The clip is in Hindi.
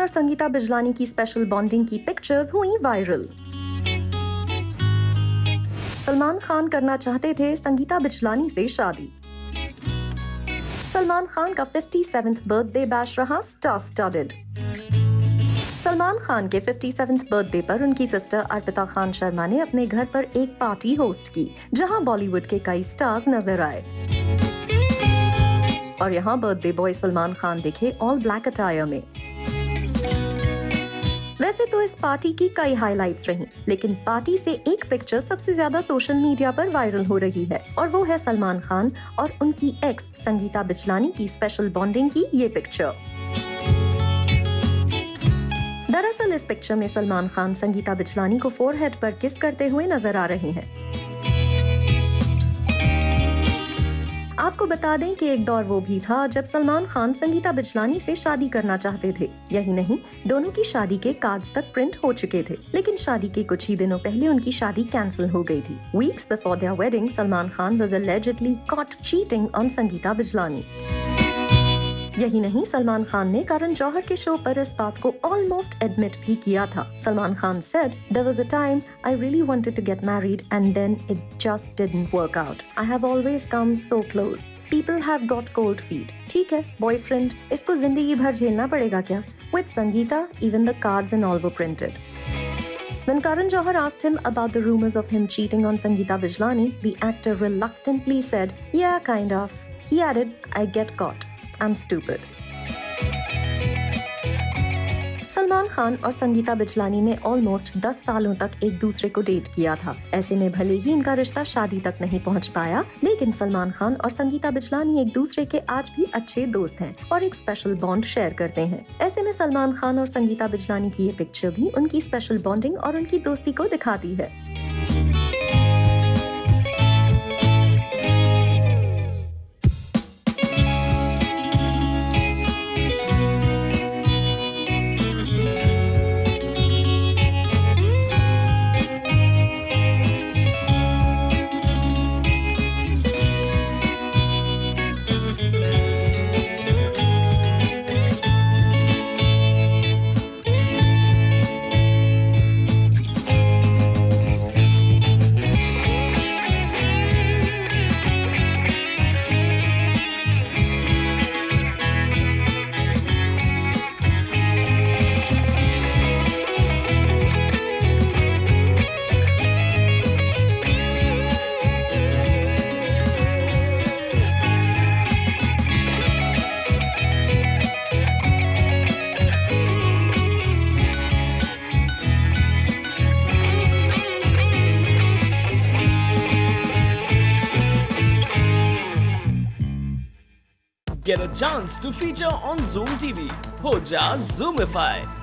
और संगीता बिजलानी की स्पेशल बॉन्डिंग की पिक्चर्स हुई वायरल सलमान खान करना चाहते थे संगीता बिजलानी से शादी। सलमान खान का 57th बर्थडे बैश रहा स्टार स्टडेड सलमान खान के 57th बर्थडे पर उनकी सिस्टर अर्पिता खान शर्मा ने अपने घर पर एक पार्टी होस्ट की, जहाँ बॉलीवुड के कई स्टार्स नज़र आए। और यहाँ बर्थडे बॉय सलमान खान दिखे ऑल ब्लैक अटायर में। वैसे तो इस पार्टी की कई हाइलाइट्स रही, लेकिन पार्टी से एक पिक्चर सबसे ज़्यादा सोशल मीडिया पर वायरल हो रही है, और वो है सलमान खान और उनकी एक्स संगीता बिचलानी की स्पेशल बॉन्डिंग की ये पिक्चर दरअसल इस पिक्चर में सलमान खान संगीता बिचलानी को फोरहेड पर किस करते हुए नज़र आ रहे हैं। आपको बता दें कि एक दौर वो भी था जब सलमान खान संगीता बिजलानी से शादी करना चाहते थे। यही नहीं, दोनों की शादी के कार्ड तक प्रिंट हो चुके थे, लेकिन शादी के कुछ ही दिनों पहले उनकी शादी कैंसिल हो गई थी। Weeks before their wedding Salman Khan was allegedly caught cheating on Sangeeta Bijlani यही नहीं सलमान खान ने करण जौहर के शो पर इस बात को ऑलमोस्ट एडमिट भी किया था। Salman Khan said there was a time I really wanted to get married and then it just didn't work out I have always come so close people have got cold feet ठीक है बॉयफ्रेंड इसको ज़िंदगी भर झेलना पड़ेगा क्या? With Sangeeta even the cards in all वो printed When Karan Johar asked him about the rumors of him cheating on Sangeeta Vijlani, the actor reluctantly said, Yeah, kind of. He added, I get caught. I'm stupid. Salman Khan और संगीता बिजलानी ने ऑलमोस्ट 10 सालों तक एक दूसरे को डेट किया था। ऐसे में भले ही इनका रिश्ता शादी तक नहीं पहुँच पाया, लेकिन सलमान खान और संगीता बिजलानी एक दूसरे के आज भी अच्छे दोस्त हैं और एक स्पेशल बॉन्ड शेयर करते हैं। ऐसे में सलमान खान और संगीता बिजलानी की ये पिक्चर भी उनकी स्पेशल बॉन्डिंग और उनकी दोस्ती को दिखाती है। Get a chance to feature on Zoom TV. Hoja Zoomify.